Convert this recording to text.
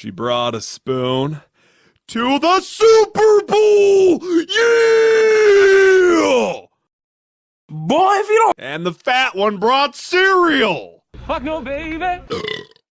She brought a spoon to the Super Bowl! Yeah! Boy, if you don't And the fat one brought cereal! fuck no, baby.